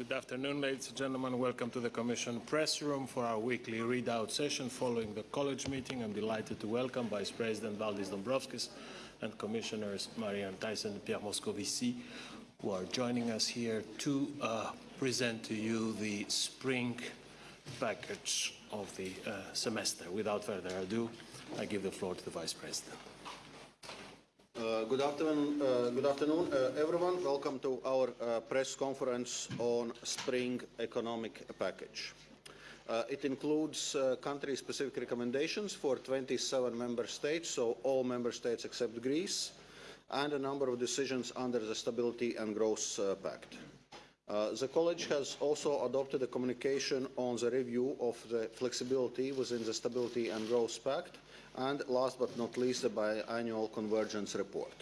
Good afternoon, ladies and gentlemen. Welcome to the Commission press room for our weekly readout session following the college meeting. I'm delighted to welcome Vice President Valdis Dombrovskis and Commissioners Marianne Thyssen and Pierre Moscovici, who are joining us here to uh, present to you the spring package of the uh, semester. Without further ado, I give the floor to the Vice President. Uh, good afternoon, uh, good afternoon uh, everyone. Welcome to our uh, press conference on spring economic package. Uh, it includes country-specific recommendations for 27 member states, so all member states except Greece, and a number of decisions under the Stability and Growth Pact. the College has also adopted a communication on the review of the flexibility within the Stability and Growth Pact, and last but not least, the biannual convergence report.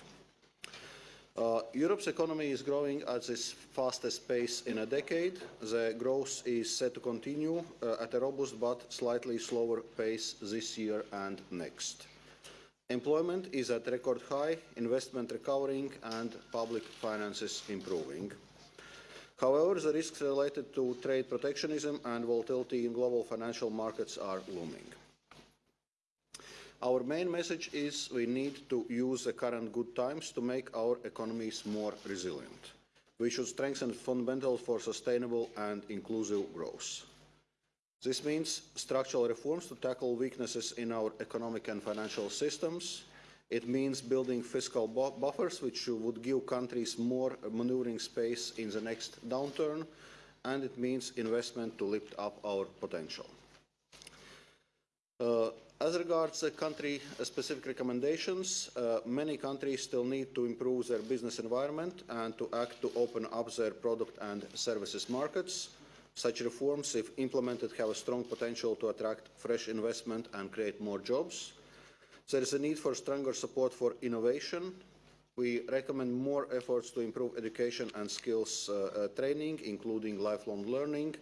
Uh, Europe's economy is growing at its fastest pace in a decade. The growth is set to continue uh, at a robust but slightly slower pace this year and next. Employment is at record high, investment recovering and public finances improving. However, the risks related to trade protectionism and volatility in global financial markets are looming. Our main message is we need to use the current good times to make our economies more resilient. We should strengthen fundamentals for sustainable and inclusive growth. This means structural reforms to tackle weaknesses in our economic and financial systems. It means building fiscal buffers, which would give countries more maneuvering space in the next downturn. And it means investment to lift up our potential. Uh, as regards uh, country-specific recommendations, uh, many countries still need to improve their business environment and to act to open up their product and services markets. Such reforms, if implemented, have a strong potential to attract fresh investment and create more jobs. There is a need for stronger support for innovation. We recommend more efforts to improve education and skills uh, uh, training, including lifelong learning,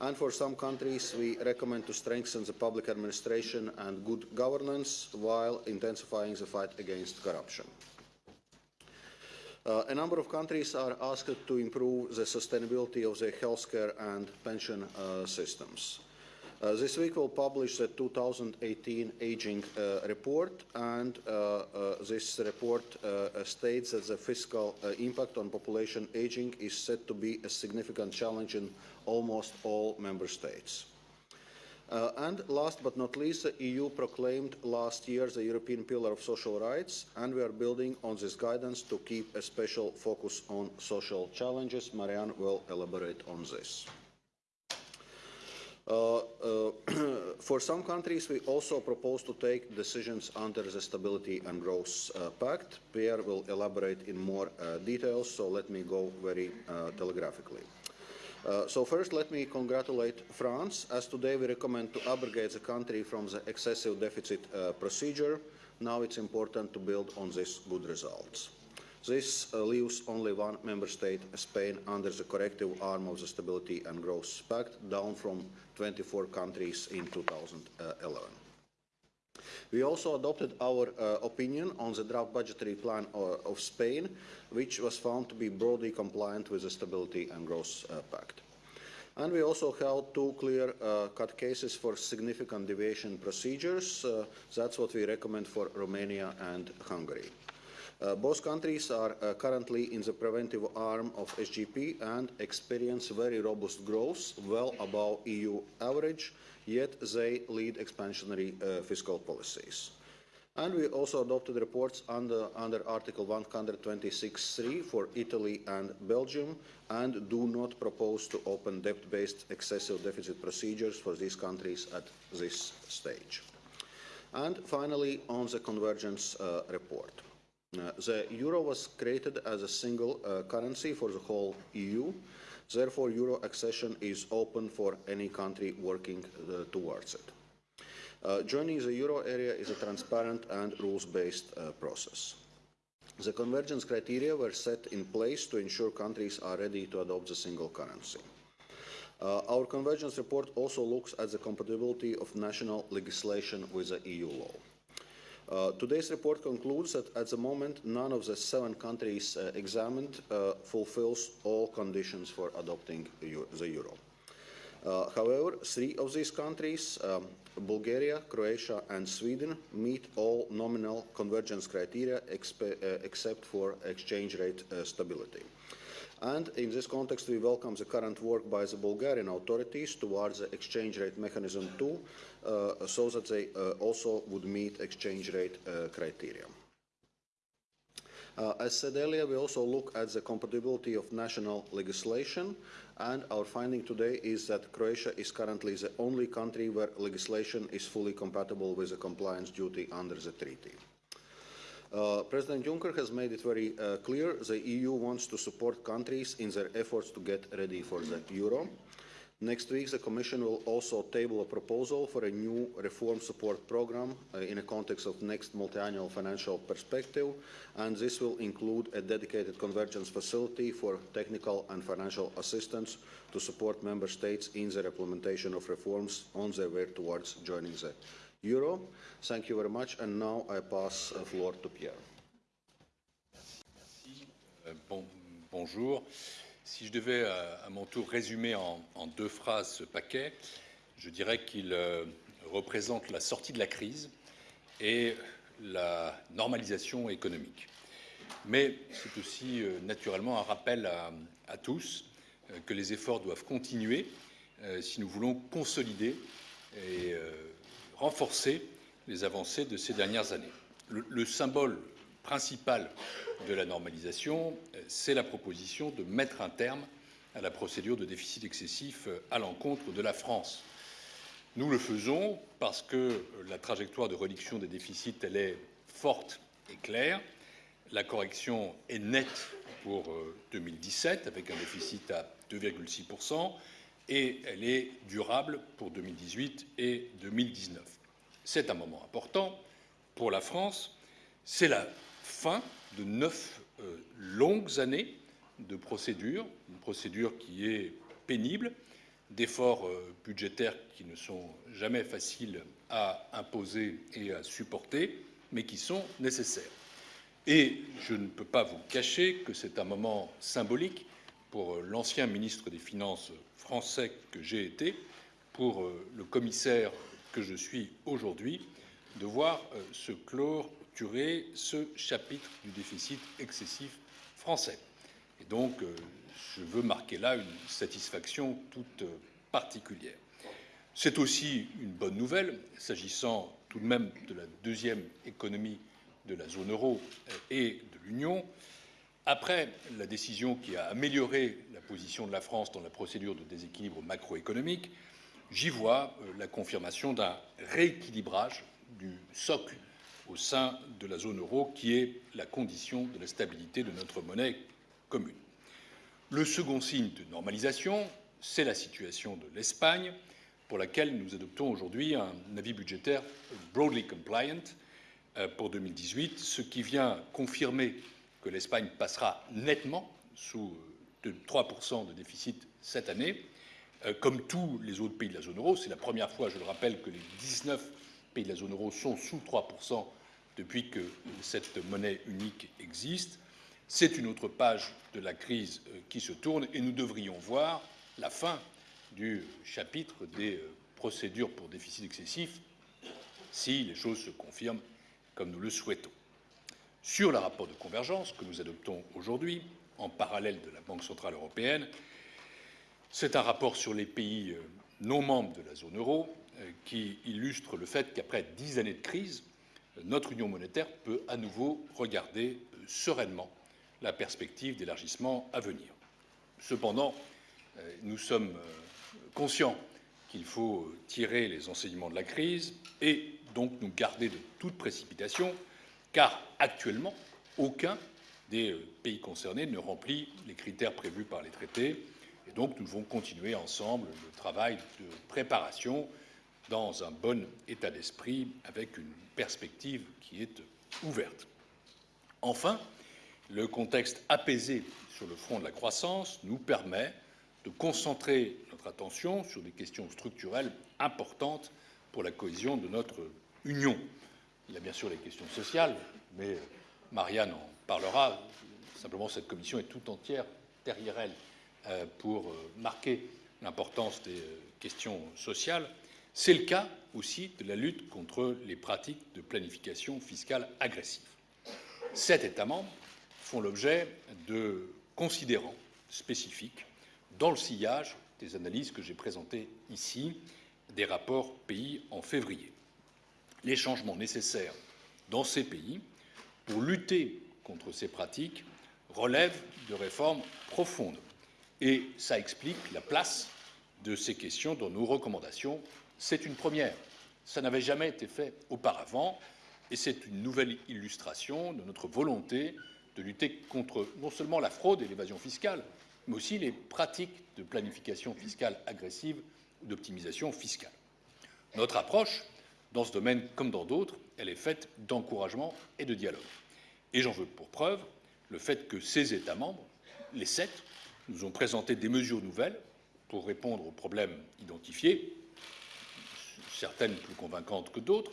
and for some countries, we recommend to strengthen the public administration and good governance while intensifying the fight against corruption. Uh, a number of countries are asked to improve the sustainability of their healthcare and pension uh, systems. Uh, this week we'll publish the 2018 Aging uh, Report and uh, uh this report uh, states that the fiscal uh, impact on population aging is said to be a significant challenge in almost all member states. and last but not least, the EU proclaimed last year the European Pillar of Social Rights, and we are building on this guidance to keep a special focus on social challenges. Marianne will elaborate on this. Uh, uh, for some countries, we also propose to take decisions under the Stability and Growth uh, Pact. Pierre will elaborate in more details, so let me go very telegraphically. Uh, so first, let me congratulate France, as today we recommend to abrogate the country from the excessive deficit uh, procedure. Now it's important to build on these good results. This uh, leaves only one member state, Spain, under the corrective arm of the Stability and Growth Pact, down from 24 countries in 2011. We also adopted our uh, opinion on the draft budgetary plan uh, of Spain, which was found to be broadly compliant with the Stability and Growth uh, Pact. And we also held two clear-cut uh, cases for significant deviation procedures. Uh, that's what we recommend for Romania and Hungary. Uh, both countries are uh, currently in the preventive arm of SGP and experience very robust growth, well above EU average, yet they lead expansionary uh, fiscal policies. And we also adopted reports under, under Article 126.3 for Italy and Belgium and do not propose to open debt-based excessive deficit procedures for these countries at this stage. And finally, on the convergence uh, report. Uh, the euro was created as a single uh, currency for the whole EU. Therefore, euro accession is open for any country working uh, towards it. Uh, joining the euro area is a transparent and rules-based uh, process. The convergence criteria were set in place to ensure countries are ready to adopt the single currency. Our convergence report also looks at the compatibility of national legislation with the EU law. Uh, today's report concludes that at the moment, none of the seven countries uh, examined uh, fulfills all conditions for adopting the euro. Uh, however, three of these countries, um, Bulgaria, Croatia, and Sweden, meet all nominal convergence criteria uh, except for exchange rate uh, stability. And in this context, we welcome the current work by the Bulgarian authorities towards the exchange rate mechanism two, uh, so that they also would meet exchange rate uh, criteria. Uh, as said earlier, we also look at the compatibility of national legislation, and our finding today is that Croatia is currently the only country where legislation is fully compatible with the compliance duty under the treaty. Uh, President Juncker has made it very uh, clear the EU wants to support countries in their efforts to get ready for the euro. Next week, the Commission will also table a proposal for a new reform support programme uh, in the context of next multiannual financial perspective, and this will include a dedicated convergence facility for technical and financial assistance to support Member States in their implementation of reforms on their way towards joining the euro. Thank you very much, and now I pass the floor to Pierre. Euh, bon- bonjour. Si je devais euh, à mon tour résumer en, deux phrases ce paquet, je dirais qu'il euh, représente la sortie de la crise et la normalisation économique. Mais c'est aussi euh, naturellement un rappel à, tous que les efforts doivent continuer si nous voulons consolider et renforcer les avancées de ces dernières années. Le symbole principal de la normalisation, euh, c'est la proposition de mettre un terme à la procédure de déficit excessif euh, à l'encontre de la France. Nous le faisons parce que euh, la trajectoire de réduction des déficits, elle est forte et claire. La correction est nette pour euh, 2017 avec un déficit à 2,6% et elle est durable pour 2018 et 2019. C'est un moment important pour la France. C'est la fin de neuf euh, longues années de procédure, une procédure qui est pénible, d'efforts euh, budgétaires qui ne sont jamais faciles à imposer et à supporter, mais qui sont nécessaires. Et je ne peux pas vous cacher que c'est un moment symbolique pour euh, l'ancien ministre des Finances français que j'ai été, pour le commissaire que je suis aujourd'hui, de voir se ce chapitre du déficit excessif français. Et donc, euh, je veux marquer là une satisfaction toute euh, particulière. C'est aussi une bonne nouvelle, s'agissant tout de même de la deuxième économie de la zone euro euh, et de l'Union. Après la décision qui a amélioré la position de la France dans la procédure de déséquilibre macroéconomique, j'y vois la confirmation d'un rééquilibrage du socle au sein de la zone euro, qui est la condition de la stabilité de notre monnaie commune. Le second signe de normalisation, c'est la situation de l'Espagne, pour laquelle nous adoptons aujourd'hui un avis budgétaire broadly compliant euh, pour 2018, ce qui vient confirmer que l'Espagne passera nettement sous euh, de 3% de déficit cette année. Euh, Comme tous les autres pays de la zone euro, c'est la première fois, je le rappelle, que les 19 pays de la zone euro sont sous 3% depuis que cette monnaie unique existe. C'est une autre page de la crise euh, qui se tourne et nous devrions voir la fin du chapitre des euh, procédures pour déficit excessif si les choses se confirment comme nous le souhaitons. Sur le rapport de convergence que nous adoptons aujourd'hui, en parallèle de la Banque centrale européenne, c'est un rapport sur les pays euh, non membres de la zone euro qui illustre le fait qu'après dix années de crise, notre union monétaire peut à nouveau regarder euh, sereinement la perspective d'élargissement à venir. Cependant, euh, nous sommes euh, conscients qu'il faut tirer les enseignements de la crise et donc nous garder de toute précipitation, car actuellement, aucun des pays concernés ne remplit les critères prévus par les traités, et donc nous devons continuer ensemble le travail de préparation dans un bon état d'esprit, avec une perspective qui est ouverte. Enfin, le contexte apaisé sur le front de la croissance nous permet de concentrer notre attention sur des questions structurelles importantes pour la cohésion de notre Union. Il y a bien sûr les questions sociales, mais Marianne en parlera. Simplement, cette commission est tout entière derrière elle euh, pour euh, marquer l'importance des euh, questions sociales. C'est le cas aussi de la lutte contre les pratiques de planification fiscale agressive. Sept États membres font l'objet de considérants spécifiques dans le sillage des analyses que j'ai présentées ici, des rapports pays en février. Les changements nécessaires dans ces pays pour lutter contre ces pratiques relèvent de réformes profondes et ça explique la place de ces questions dans nos recommandations. C'est une première. Ça n'avait jamais été fait auparavant et c'est une nouvelle illustration de notre volonté de lutter contre non seulement la fraude et l'évasion fiscale, mais aussi les pratiques de planification fiscale agressive ou d'optimisation fiscale. Notre approche, dans ce domaine comme dans d'autres, elle est faite d'encouragement et de dialogue. Et j'en veux pour preuve le fait que ces États membres, les sept, nous ont présenté des mesures nouvelles pour répondre aux problèmes identifiés, certaines plus convaincantes que d'autres.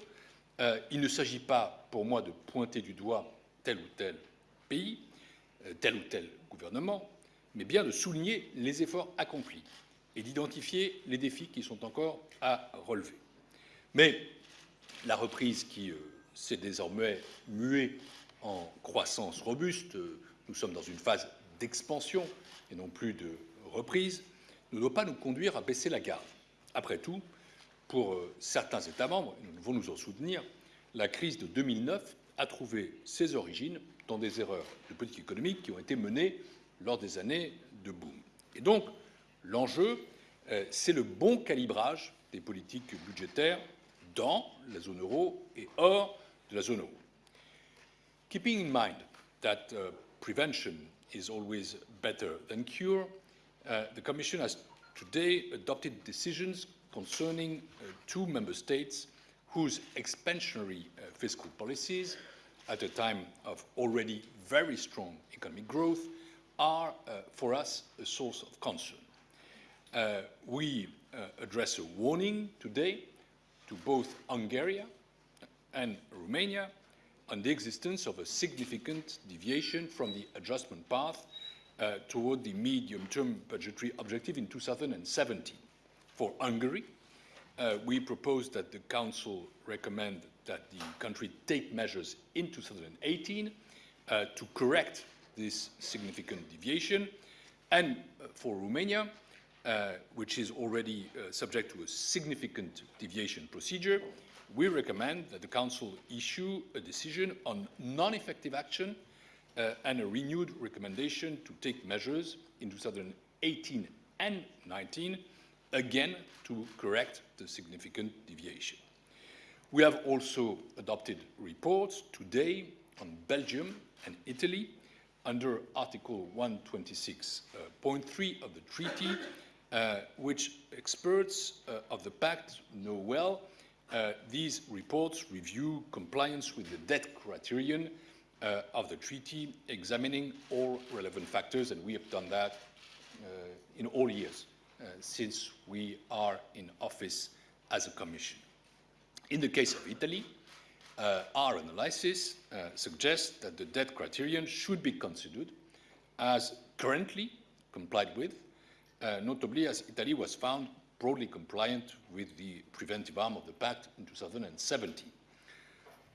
Euh, il ne s'agit pas pour moi de pointer du doigt tel ou tel pays, euh, tel ou tel gouvernement, mais bien de souligner les efforts accomplis et d'identifier les défis qui sont encore à relever. Mais la reprise qui euh, s'est désormais muée en croissance robuste, nous sommes dans une phase d'expansion et non plus de reprise, ne doit pas nous conduire à baisser la garde. Après tout, pour euh, certains États membres, nous devons nous en soutenir, la crise de 2009 a trouvé ses origines dans des erreurs de politique économique qui ont été menées lors des années de boom. Et donc, l'enjeu, euh, c'est le bon calibrage des politiques budgétaires dans la zone euro et hors de la zone euro. Keeping in mind that uh, prevention is always better than cure, uh, the Commission has today adopted decisions concerning uh, two member states whose expansionary uh, fiscal policies, at a time of already very strong economic growth, are uh, for us a source of concern. We address a warning today to both Hungary and Romania on the existence of a significant deviation from the adjustment path uh, toward the medium-term budgetary objective in 2017. For Hungary, uh, we propose that the Council recommend that the country take measures in 2018 uh, to correct this significant deviation. And uh, for Romania, uh, which is already uh, subject to a significant deviation procedure, we recommend that the Council issue a decision on non-effective action and a renewed recommendation to take measures in 2018 and 19, again to correct the significant deviation. We have also adopted reports today on Belgium and Italy under Article 126.3 uh, of the treaty, uh, which experts uh, of the pact know well uh, these reports review compliance with the debt criterion uh, of the treaty, examining all relevant factors, and we have done that uh, in all years since we are in office as a commission. In the case of Italy, uh, our analysis uh, suggests that the debt criterion should be considered as currently complied with, notably as Italy was found broadly compliant with the preventive arm of the pact in 2017.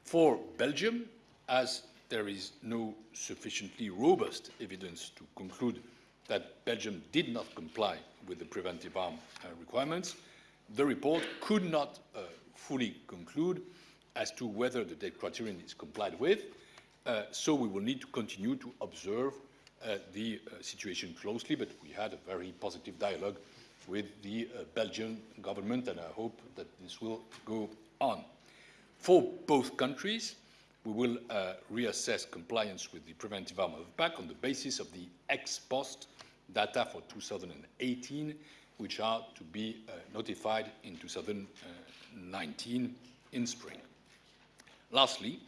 For Belgium, as there is no sufficiently robust evidence to conclude that Belgium did not comply with the preventive arm uh, requirements, the report could not uh, fully conclude as to whether the debt criterion is complied with, uh, so we will need to continue to observe uh, the uh, situation closely, but we had a very positive dialogue with the uh, Belgian government, and I hope that this will go on. For both countries, we will uh, reassess compliance with the preventive arm of pact on the basis of the ex post data for 2018, which are to be uh, notified in 2019 in spring. Lastly,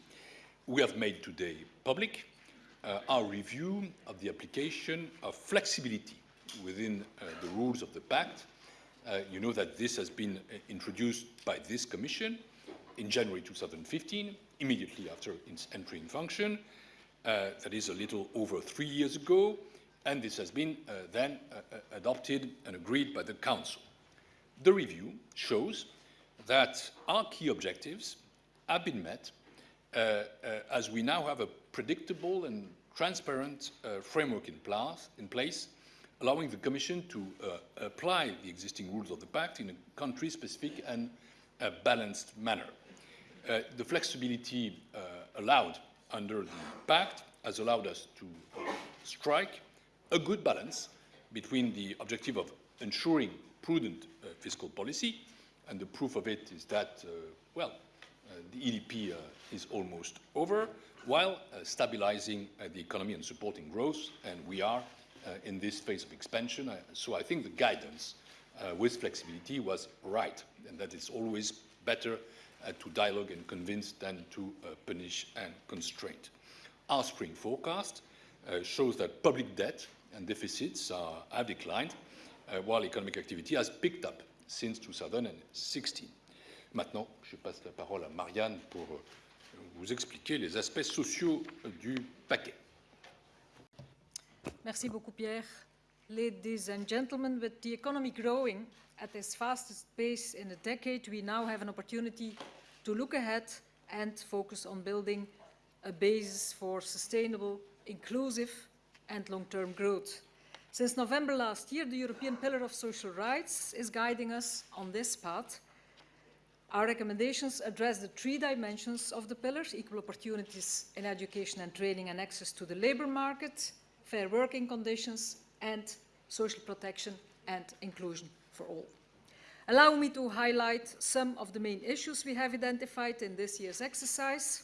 we have made today public uh, our review of the application of flexibility within uh, the rules of the pact. Uh, you know that this has been uh, introduced by this commission in January 2015, immediately after its entry in function. Uh, that is a little over three years ago, and this has been uh, then uh, uh, adopted and agreed by the Council. The review shows that our key objectives have been met uh, uh, as we now have a predictable and transparent framework in, place, in place allowing the Commission to apply the existing rules of the Pact in a country-specific and balanced manner. Uh, the flexibility uh, allowed under the Pact has allowed us to strike a good balance between the objective of ensuring prudent uh, fiscal policy, and the proof of it is that, uh, well, the EDP is almost over, while stabilising the economy and supporting growth, and we are uh, in this phase of expansion. So I think the guidance uh, with flexibility was right, and that it's always better uh, Uh, to dialogue and convince than to uh, punish and constrain. Our spring forecast uh, shows that public debt and deficits are, have declined, while economic activity has picked up since 2016. Maintenant, je passe la parole à Marianne pour euh, vous expliquer les aspects sociaux euh, du paquet. Merci beaucoup, Pierre. Ladies and gentlemen, with the economy growing at its fastest pace in a decade, we now have an opportunity to look ahead and focus on building a basis for sustainable, inclusive and long-term growth. Since November last year, the European Pillar of Social Rights is guiding us on this path. Our recommendations address the three dimensions of the pillars, equal opportunities in education and training and access to the labour market, fair working conditions and social protection and inclusion for all. Allow me to highlight some of the main issues we have identified in this year's exercise.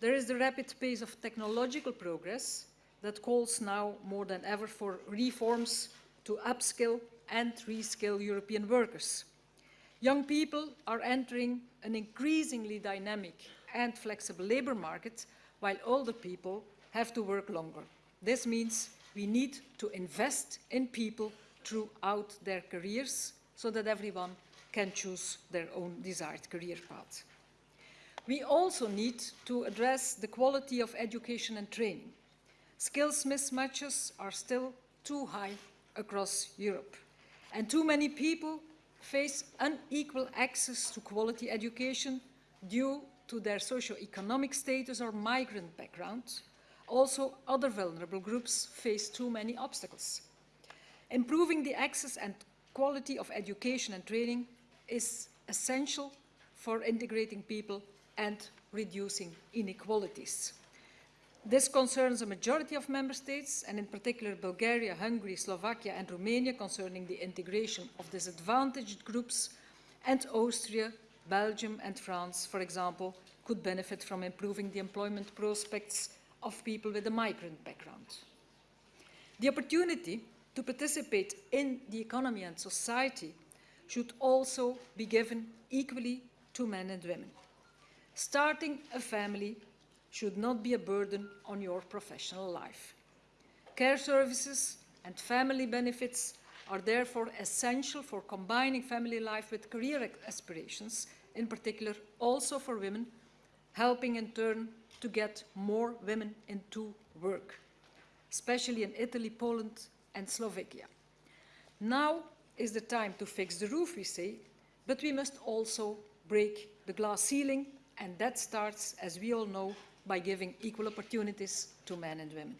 There is the rapid pace of technological progress that calls now more than ever for reforms to upskill and reskill European workers. Young people are entering an increasingly dynamic and flexible labour market, while older people have to work longer. This means we need to invest in people throughout their careers so that everyone can choose their own desired career path. We also need to address the quality of education and training. Skills mismatches are still too high across Europe, and too many people face unequal access to quality education due to their socio-economic status or migrant background, also, other vulnerable groups face too many obstacles. Improving the access and quality of education and training is essential for integrating people and reducing inequalities. This concerns a majority of member states, and in particular Bulgaria, Hungary, Slovakia and Romania concerning the integration of disadvantaged groups, and Austria, Belgium and France, for example, could benefit from improving the employment prospects of people with a migrant background. The opportunity to participate in the economy and society should also be given equally to men and women. Starting a family should not be a burden on your professional life. Care services and family benefits are therefore essential for combining family life with career aspirations, in particular also for women, helping in turn to get more women into work, especially in Italy, Poland and Slovakia. Now is the time to fix the roof, we say, but we must also break the glass ceiling, and that starts, as we all know, by giving equal opportunities to men and women.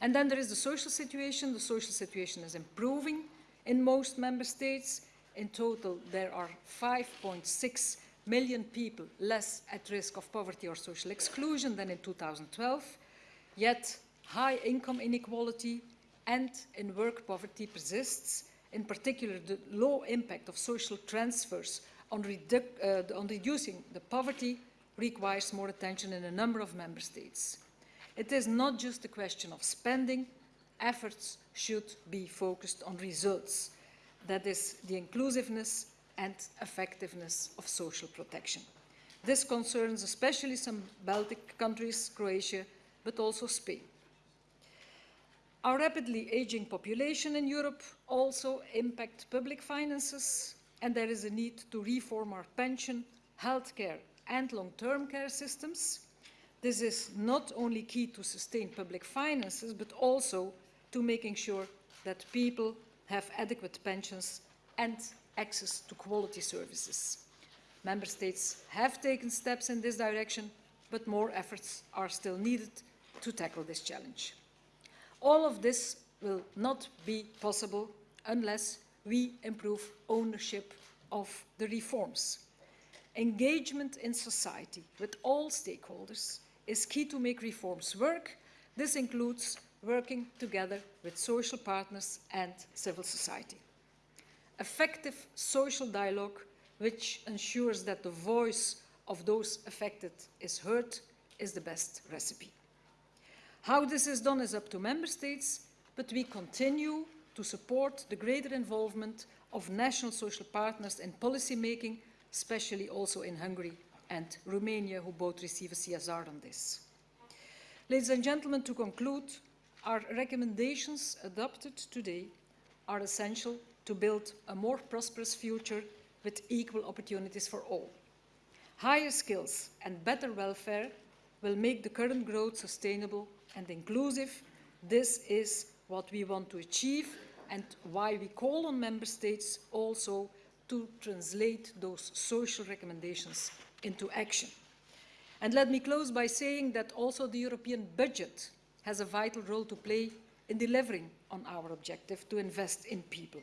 And then there is the social situation. The social situation is improving in most member states. In total, there are 5.6 million people less at risk of poverty or social exclusion than in 2012, yet high income inequality and in work poverty persists, in particular the low impact of social transfers on, redu uh, on reducing the poverty requires more attention in a number of member states. It is not just a question of spending, efforts should be focused on results. That is the inclusiveness and effectiveness of social protection. This concerns especially some Baltic countries, Croatia, but also Spain. Our rapidly aging population in Europe also impacts public finances, and there is a need to reform our pension, healthcare and long-term care systems. This is not only key to sustain public finances, but also to making sure that people have adequate pensions and access to quality services. Member States have taken steps in this direction, but more efforts are still needed to tackle this challenge. All of this will not be possible unless we improve ownership of the reforms. Engagement in society with all stakeholders is key to make reforms work. This includes working together with social partners and civil society. Effective social dialogue which ensures that the voice of those affected is heard is the best recipe. How this is done is up to Member States, but we continue to support the greater involvement of national social partners in policy making, especially also in Hungary and Romania, who both receive a CSR on this. Ladies and gentlemen, to conclude, our recommendations adopted today are essential to build a more prosperous future with equal opportunities for all. Higher skills and better welfare will make the current growth sustainable and inclusive. This is what we want to achieve and why we call on Member States also to translate those social recommendations into action. And let me close by saying that also the European budget has a vital role to play in delivering on our objective to invest in people.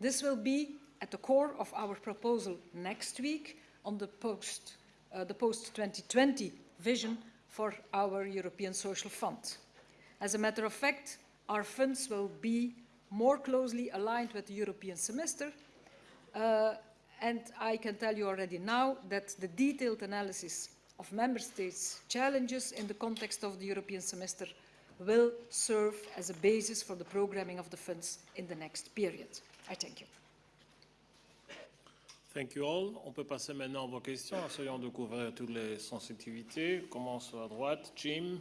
This will be at the core of our proposal next week on the post, uh, the post-2020 vision for our European Social Fund. As a matter of fact, our funds will be more closely aligned with the European semester, uh, and I can tell you already now that the detailed analysis of Member States' challenges in the context of the European semester will serve as a basis for the programming of the funds in the next period. I thank you. Thank you all. On peut passer maintenant à vos questions, essayons de couvrir toutes les sensitivités. Commence à droite. Jim.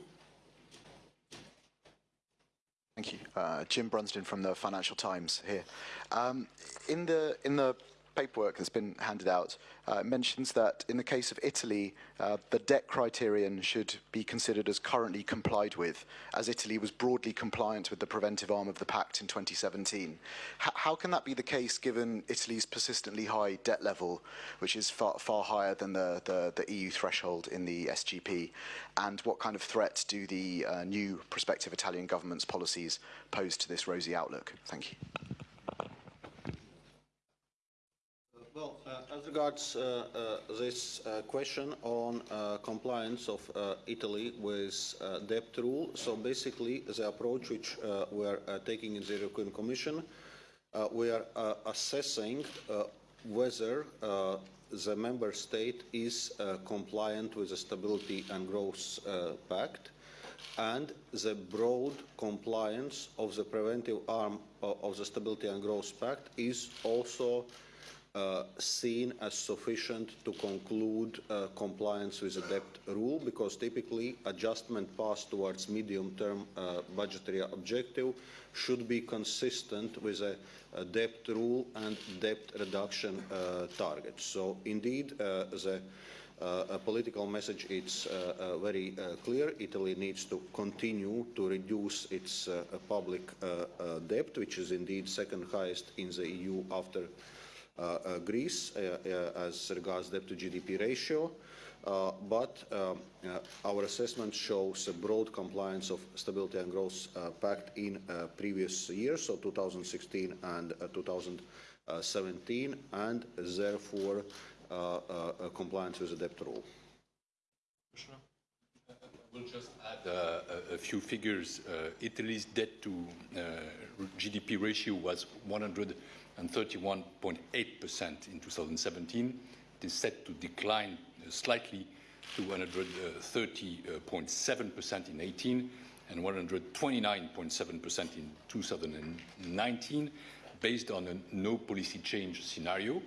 Thank you. Uh, Jim Brunsden from the Financial Times here. Um, in the in the paperwork that's been handed out, uh, mentions that in the case of Italy, uh, the debt criterion should be considered as currently complied with, as Italy was broadly compliant with the preventive arm of the pact in 2017. H how can that be the case given Italy's persistently high debt level, which is far, far higher than the, the, the EU threshold in the SGP? And what kind of threat do the uh, new prospective Italian government's policies pose to this rosy outlook? Thank you. Well, uh, as regards uh, uh, this uh, question on uh, compliance of uh, Italy with debt rule, so basically the approach which we are taking in the European Commission, we are assessing whether the member state is compliant with the Stability and Growth Pact and the broad compliance of the preventive arm of the Stability and Growth Pact is also uh, seen as sufficient to conclude uh, compliance with the debt rule because typically adjustment passed towards medium-term uh, budgetary objective should be consistent with a, a debt rule and debt reduction uh, targets. So indeed, uh, the uh, political message is very clear. Italy needs to continue to reduce its public debt, which is indeed second highest in the EU after uh, uh, Greece uh, as regards debt to GDP ratio. Uh, but uh, uh, our assessment shows a broad compliance of Stability and Growth Pact in previous years, so 2016 and 2017, and therefore compliance with the debt rule. I will just add uh, a, a, few figures. Uh, Italy's debt to uh, GDP ratio was 100 and 31.8% in 2017. It is set to decline slightly to 130.7% in 18 and 129.7% in 2019, based on a no policy change scenario.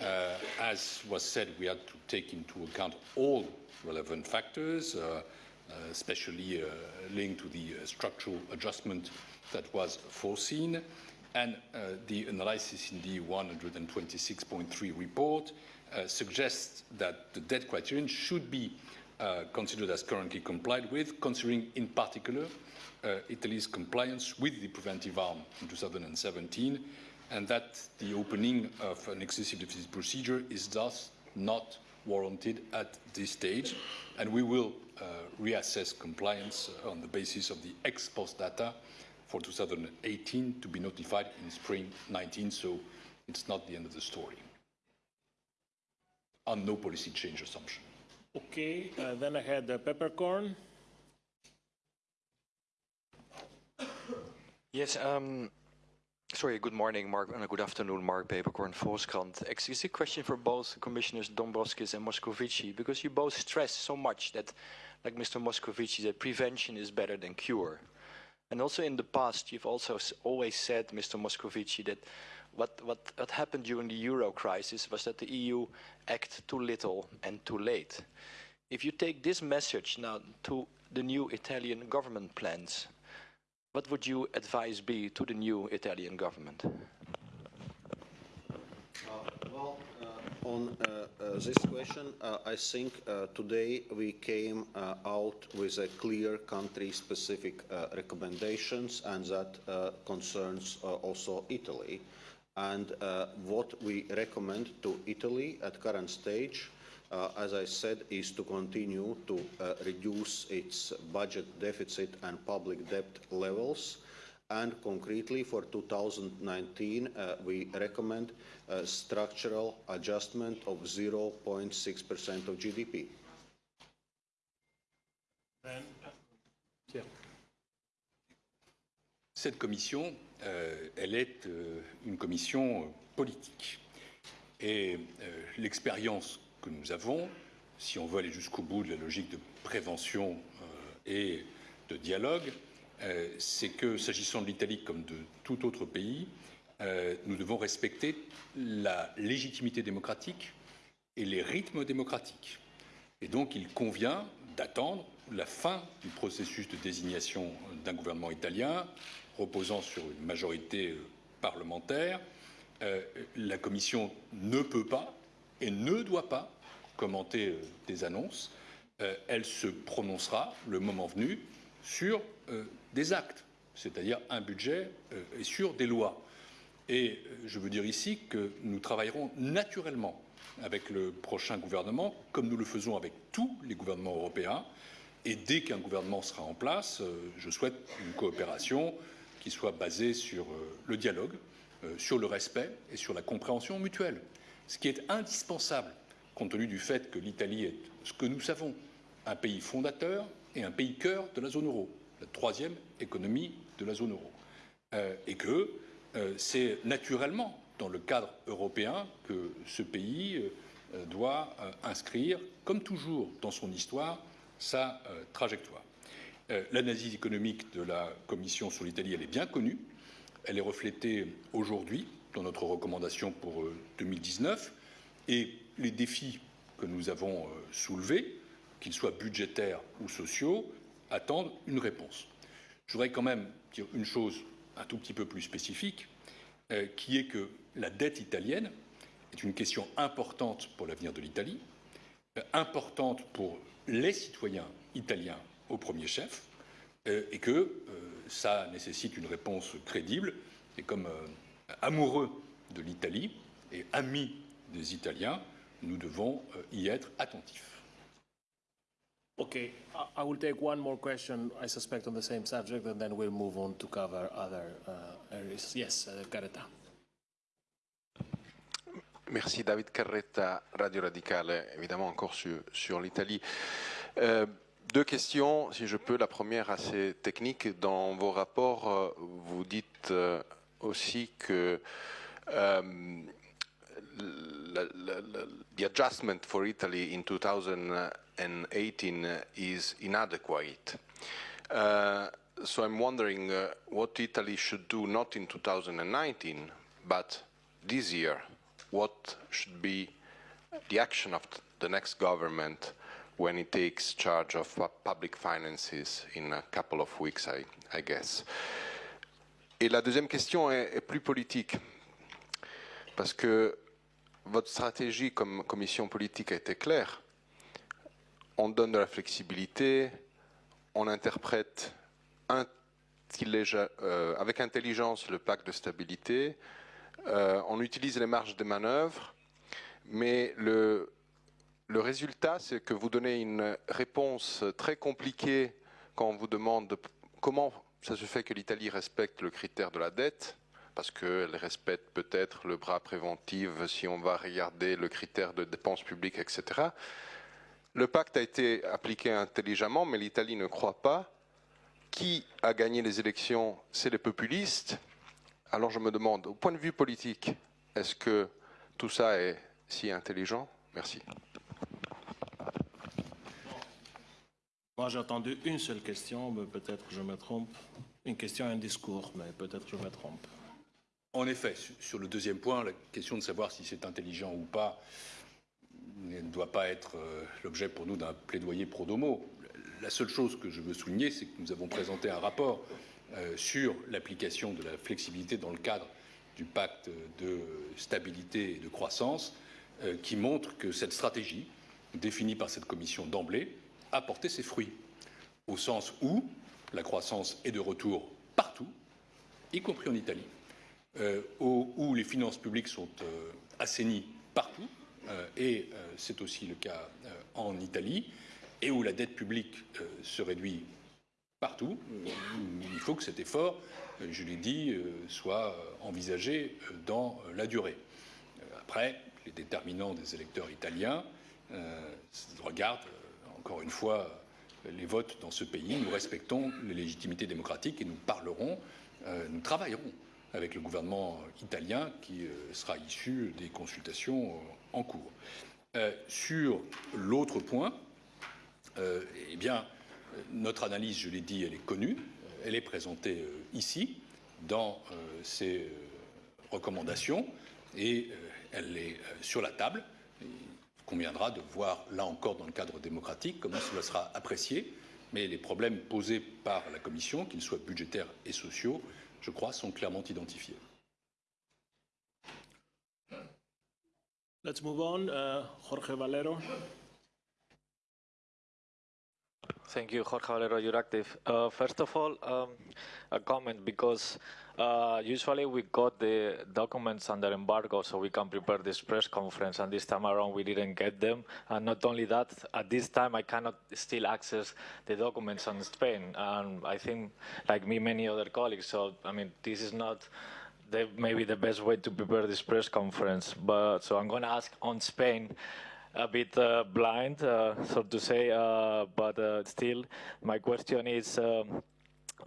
Uh, as was said, we had to take into account all relevant factors, uh, uh, especially uh, linked to the uh, structural adjustment that was foreseen and uh, the analysis in the 126.3 report uh, suggests that the debt criterion should be uh, considered as currently complied with, considering in particular Italy's compliance with the preventive arm in 2017, and that the opening of an excessive deficit procedure is thus not warranted at this stage, and we will uh, reassess compliance on the basis of the ex post data for 2018 to be notified in spring 19, so it's not the end of the story. On no policy change assumption. Okay, uh, then I had uh, Peeperkorn. Yes, um, sorry, good morning, Mark, and good afternoon, Mark Peeperkorn, Volkskrant. Actually, it's a question for both Commissioners Dombrovskis and Moscovici, because you both stress so much that, like Mr. Moscovici, that prevention is better than cure. And also in the past, you've also always said, Mr. Moscovici, that what, what, what happened during the euro crisis was that the EU acted too little and too late. If you take this message now to the new Italian government plans, what would your advice be to the new Italian government? Well, uh, on uh, uh, this question, uh, I think today we came out with a clear country-specific recommendations, and that concerns also Italy. And what we recommend to Italy at current stage, uh, as I said, is to continue to uh, reduce its budget deficit and public debt levels. And concretely for 2019, uh, we recommend a structural adjustment of 0.6% of GDP. Cette commission, euh, elle est euh, une commission euh, politique. Et euh, l'expérience que nous avons, si on veut aller jusqu'au bout de la logique de prévention euh, et de dialogue, euh, c'est que s'agissant de l'Italie comme de tout autre pays, euh, nous devons respecter la légitimité démocratique et les rythmes démocratiques. Et donc, il convient d'attendre la fin du processus de désignation d'un gouvernement italien reposant sur une majorité euh, parlementaire. Euh, la Commission ne peut pas et ne doit pas commenter euh, des annonces. Euh, elle se prononcera, le moment venu, sur euh, des actes, c'est-à-dire un budget euh, et sur des lois. Et euh, je veux dire ici que nous travaillerons naturellement avec le prochain gouvernement, comme nous le faisons avec tous les gouvernements européens. Et dès qu'un gouvernement sera en place, je souhaite une coopération qui soit basée sur le dialogue, sur le respect et sur la compréhension mutuelle. Ce qui est indispensable compte tenu du fait que l'Italie est ce que nous savons, un pays fondateur et un pays cœur de la zone euro, la troisième économie de la zone euro. Euh, et que euh, c'est naturellement dans le cadre européen que ce pays euh, doit inscrire, comme toujours dans son histoire, sa trajectoire. L'analyse économique de la Commission sur l'Italie, elle est bien connue. Elle est reflétée aujourd'hui dans notre recommandation pour euh, 2019 et les défis que nous avons soulevés, qu'ils soient budgétaires ou sociaux, attendent une réponse. Je voudrais quand même dire une chose un tout petit peu plus spécifique, euh, qui est que la dette italienne est une question importante pour l'avenir de l'Italie, euh, importante pour les citoyens italiens au premier chef, euh, et que ça nécessite une réponse crédible. Et comme amoureux de l'Italie et amis des Italiens, nous devons y être attentifs. Okay, I- will take one more question, I suspect, on the same subject, and then we'll move on to cover other uh, areas. Yes, uh, Gareta. Merci David Carretta, Radio Radicale, évidemment encore sur, l'Italie. Euh, deux questions, si je peux. La première assez technique. Dans vos rapports, euh, vous dites euh, aussi que euh, the adjustment for Italy in 2018 is inadequate. Uh, so I'm wondering uh, what Italy should do not in 2019, but this year. What should be the action of the next government when it takes charge of public finances in a couple of weeks, I, I guess? Et la deuxième question est, est plus politique, parce que votre stratégie comme commission politique a été claire. On donne de la flexibilité, on interprète euh, avec intelligence le pacte de stabilité, euh, on utilise les marges de manœuvre, mais le, le résultat, c'est que vous donnez une réponse très compliquée quand on vous demande de- comment ça se fait que l'Italie respecte le critère de la dette, parce qu'elle respecte peut-être le bras préventif si on va regarder le critère de dépenses publiques, etc. Le pacte a été appliqué intelligemment, mais l'Italie ne croit pas. Qui a gagné les élections C'est les populistes. Alors je me demande, au point de vue politique, est-ce que tout ça est si intelligent? Merci. Moi, j'ai entendu une seule question, mais peut-être que je me trompe. Une question et un discours, mais peut-être que je me trompe. En effet, su- sur le deuxième point, la question de savoir si c'est intelligent ou pas ne doit pas être euh, l'objet pour nous d'un plaidoyer pro domo. La seule chose que je veux souligner, c'est que nous avons présenté un rapport euh, sur l'application de la flexibilité dans le cadre du pacte de stabilité et de croissance, euh, qui montre que cette stratégie, définie par cette commission d'emblée, a porté ses fruits, au sens où la croissance est de retour partout, y compris en Italie, où, les finances publiques sont assainies partout, et euh, c'est aussi le cas euh, en Italie, et où la dette publique euh, se réduit partout. Euh, il faut que cet effort, euh, je l'ai dit, euh, soit euh, envisagé euh, dans euh, la durée. Euh, Après, les déterminants des électeurs italiens euh, regardent, euh, encore une fois, euh, les votes dans ce pays. Nous respectons les légitimités démocratiques et nous parlerons, euh, nous travaillerons avec le gouvernement italien qui euh, sera issu des consultations euh, en cours. Euh, sur l'autre point, euh, eh bien, notre analyse, je l'ai dit, elle est connue, euh, elle est présentée ici, dans ces recommandations, et elle est sur la table. Il conviendra de voir, là encore, dans le cadre démocratique, comment cela sera apprécié, mais les problèmes posés par la Commission, qu'ils soient budgétaires et sociaux, je crois, sont clairement identifiés. Let's move on. Uh, Jorge Valero. Thank you, Jorge Valero, Euractiv. Uh, first of all, um, a comment because uh, usually we got the documents under embargo so we can prepare this press conference, and this time around we didn't get them. And not only that, at this time I cannot still access the documents on Spain, and I think, like me, many other colleagues. So I mean, this is not the, maybe the best way to prepare this press conference. But so I'm going to ask on Spain a bit uh, blind, uh, so to say, uh, but uh, still, my question is. Um,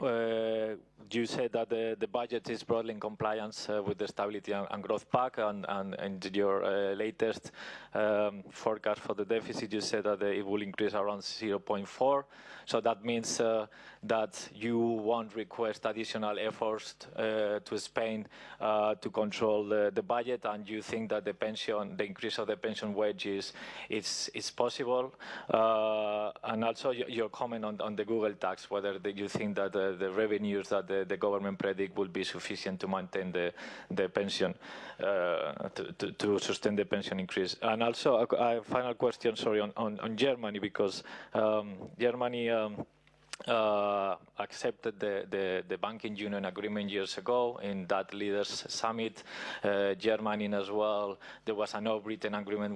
uh, you said that the, the budget is broadly in compliance uh, with the Stability and, and Growth Pact, and, and, and your uh, latest um, forecast for the deficit, you said that uh, it will increase around 0.4. So that means uh, that you won't request additional efforts to Spain to control the, the budget, and you think that the pension, the increase of the pension wages is, is, possible. And also your, your comment on, on the Google tax, whether the, you think that the, revenues that the, the government predict will be sufficient to maintain the, the pension, uh, to, to, to sustain the pension increase. And also a, a final question, sorry, on, on, on Germany, because um, Germany um, uh, accepted the, the, the, banking union agreement years ago in that leaders summit. Uh, Germany as well. There was a no written agreement